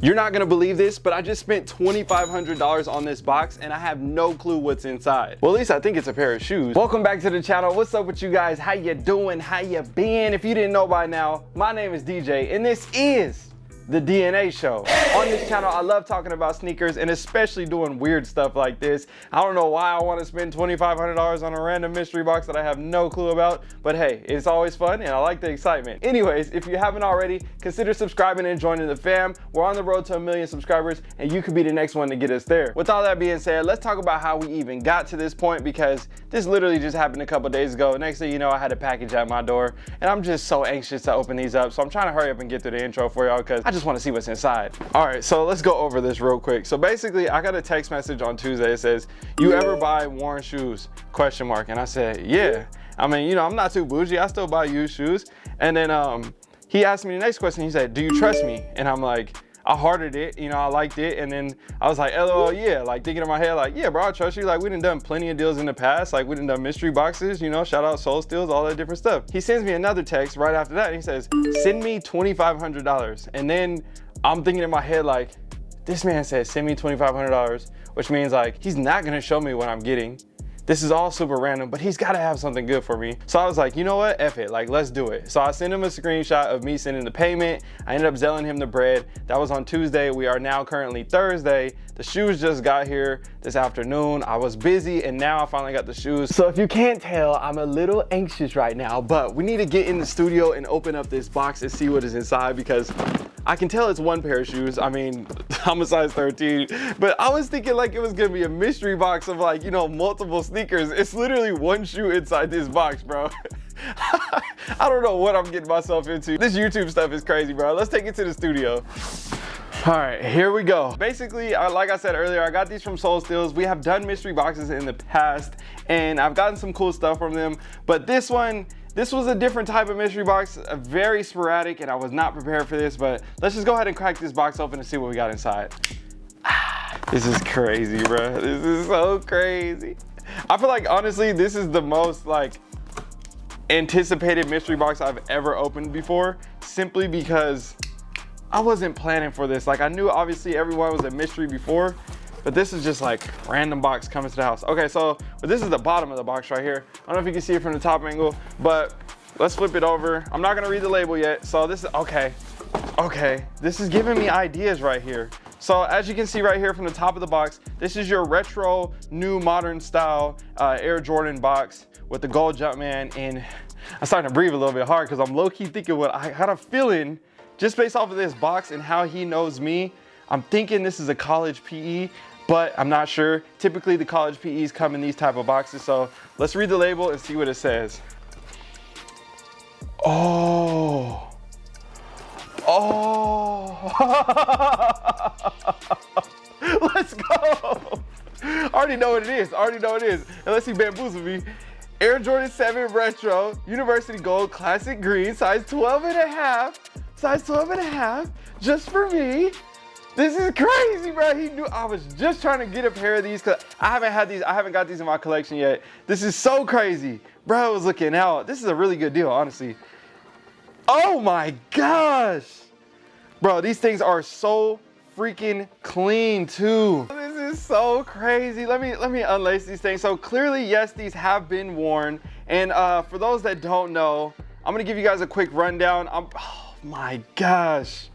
You're not gonna believe this, but I just spent $2,500 on this box and I have no clue what's inside. Well, at least I think it's a pair of shoes. Welcome back to the channel. What's up with you guys? How you doing? How you been? If you didn't know by now, my name is DJ and this is the DNA show. On this channel, I love talking about sneakers and especially doing weird stuff like this. I don't know why I want to spend $2,500 on a random mystery box that I have no clue about, but hey, it's always fun and I like the excitement. Anyways, if you haven't already, consider subscribing and joining the fam. We're on the road to a million subscribers and you could be the next one to get us there. With all that being said, let's talk about how we even got to this point because this literally just happened a couple days ago. Next thing you know, I had a package at my door and I'm just so anxious to open these up. So I'm trying to hurry up and get through the intro for y'all because I just want to see what's inside. All right, so let's go over this real quick. So basically, I got a text message on Tuesday. It says, "You ever buy worn shoes?" Question mark. And I said, "Yeah." I mean, you know, I'm not too bougie. I still buy used shoes. And then um, he asked me the next question. He said, "Do you trust me?" And I'm like. I hearted it, you know, I liked it. And then I was like, LOL, yeah, like thinking in my head, like, yeah, bro, I trust you. Like, we done done plenty of deals in the past. Like, we done done mystery boxes, you know, shout out Sole Steals, all that different stuff. He sends me another text right after that. And he says, send me $2,500. And then I'm thinking in my head, like, this man said, send me $2,500, which means like, he's not gonna show me what I'm getting. This is all super random, but he's gotta have something good for me. So I was like, you know what, F it, like let's do it. So I sent him a screenshot of me sending the payment. I ended up selling him the bread. That was on Tuesday. We are now currently Thursday. The shoes just got here this afternoon. I was busy and now I finally got the shoes. So if you can't tell, I'm a little anxious right now, but we need to get in the studio and open up this box and see what is inside because I can tell it's one pair of shoes. I mean, I'm a size 13, but I was thinking like it was gonna be a mystery box of like, you know, multiple sneakers. It's literally one shoe inside this box, bro. I don't know what I'm getting myself into. This YouTube stuff is crazy, bro. Let's take it to the studio. All right, here we go. Basically, like I said earlier, I got these from Sole Steals. We have done mystery boxes in the past, and I've gotten some cool stuff from them. But this one, this was a different type of mystery box, very sporadic, and I was not prepared for this, but let's just go ahead and crack this box open and see what we got inside. This is crazy, bro. This is so crazy. I feel like, honestly, this is the most, like, anticipated mystery box I've ever opened before, simply because I wasn't planning for this. Like, I knew, obviously, everyone was a mystery before, but this is just like random box coming to the house. Okay, so this is the bottom of the box right here. I don't know if you can see it from the top angle, but let's flip it over. I'm not gonna read the label yet. So this is, okay, okay. This is giving me ideas right here. So as you can see right here from the top of the box, this is your retro, new modern style uh, Air Jordan box with the gold Jumpman. And I'm starting to breathe a little bit hard because I'm low key thinking what I had a feeling just based off of this box and how he knows me, I'm thinking this is a college PE but I'm not sure. Typically the college PEs come in these type of boxes. So let's read the label and see what it says. Oh, oh, let's go. I already know what it is. I already know what it is. Unless he bamboozled me. Air Jordan 7 Retro, University Gold Classic Green, size 12 and a half, size 12 and a half, just for me. This is crazy, bro. He knew I was just trying to get a pair of these because I haven't had these, I haven't got these in my collection yet. This is so crazy. Bro I was looking out. This is a really good deal, honestly. Oh my gosh. Bro, these things are so freaking clean too. This is so crazy. Let me let me unlace these things. So clearly, yes, these have been worn. And uh, for those that don't know, I'm gonna give you guys a quick rundown. I'm, oh my gosh.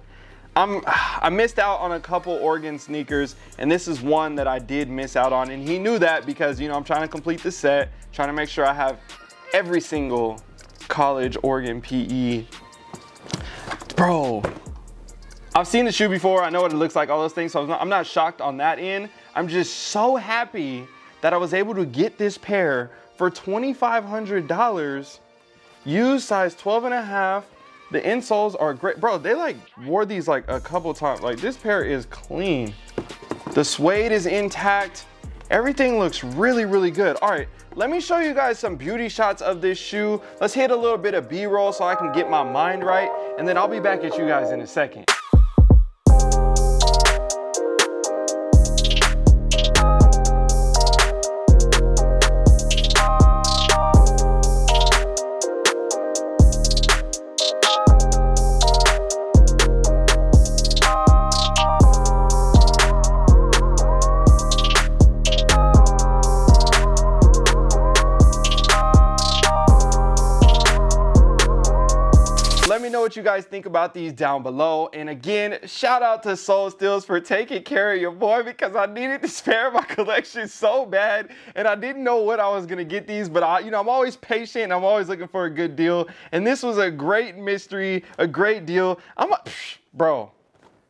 I'm, I missed out on a couple Oregon sneakers, and this is one that I did miss out on. And he knew that because, you know, I'm trying to complete the set, trying to make sure I have every single college Oregon PE. Bro, I've seen the shoe before. I know what it looks like, all those things. So I'm not, I'm not shocked on that end. I'm just so happy that I was able to get this pair for $2,500, used size 12 and a half, the insoles are great. Bro, they like wore these like a couple times. Like this pair is clean. The suede is intact. Everything looks really, really good. All right, let me show you guys some beauty shots of this shoe. Let's hit a little bit of B-roll so I can get my mind right. And then I'll be back at you guys in a second. What you guys think about these down below. And again, shout out to Sole Steals for taking care of your boy because I needed to spare my collection so bad. And I didn't know what I was gonna get these, but I, you know, I'm always patient. I'm always looking for a good deal. And this was a great mystery, a great deal. I'm a, bro,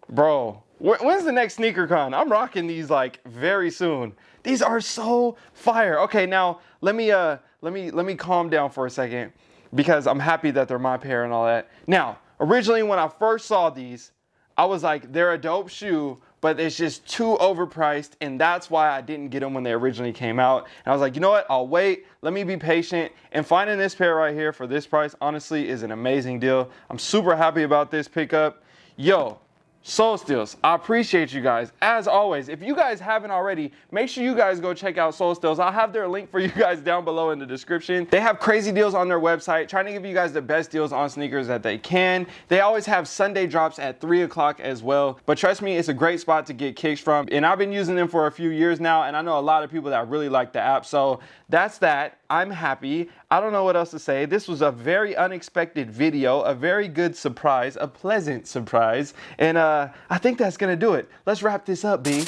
bro, when's the next sneaker con? I'm rocking these like very soon. These are so fire. Okay, now let me uh let me let me calm down for a second because I'm happy that they're my pair and all that. Now, originally when I first saw these, I was like, they're a dope shoe, but it's just too overpriced, and that's why I didn't get them when they originally came out. And I was like, you know what? I'll wait. Let me be patient. And finding this pair right here for this price, honestly, is an amazing deal. I'm super happy about this pickup. Yo, Sole Steals, I appreciate you guys. As always, if you guys haven't already, make sure you guys go check out Sole Steals. I'll have their link for you guys down below in the description. They have crazy deals on their website, trying to give you guys the best deals on sneakers that they can. They always have Sunday drops at 3 o'clock as well. But trust me, it's a great spot to get kicks from. And I've been using them for a few years now, and I know a lot of people that really like the app. So that's that. I'm happy. I don't know what else to say. This was a very unexpected video, a very good surprise, a pleasant surprise. And uh, I think that's gonna do it. Let's wrap this up, B.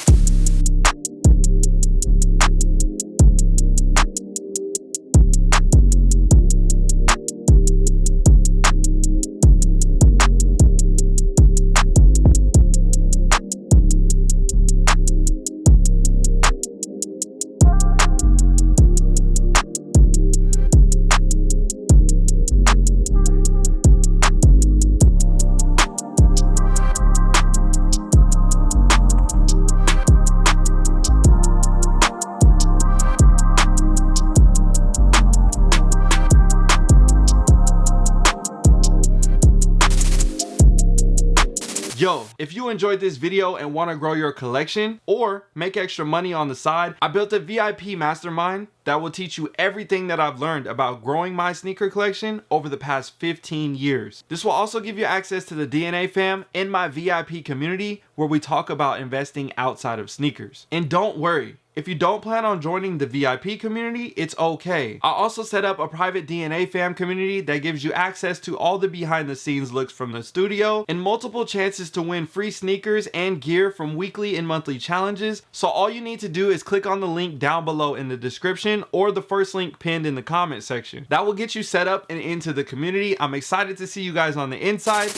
Yo, if you enjoyed this video and want to grow your collection or make extra money on the side, I built a VIP mastermind that will teach you everything that I've learned about growing my sneaker collection over the past 15 years. This will also give you access to the DNA fam in my VIP community where we talk about investing outside of sneakers. And don't worry, if you don't plan on joining the VIP community, it's okay. I also set up a private DNA fam community that gives you access to all the behind the scenes looks from the studio and multiple chances to win free sneakers and gear from weekly and monthly challenges. So all you need to do is click on the link down below in the description or the first link pinned in the comment section. That will get you set up and into the community. I'm excited to see you guys on the inside.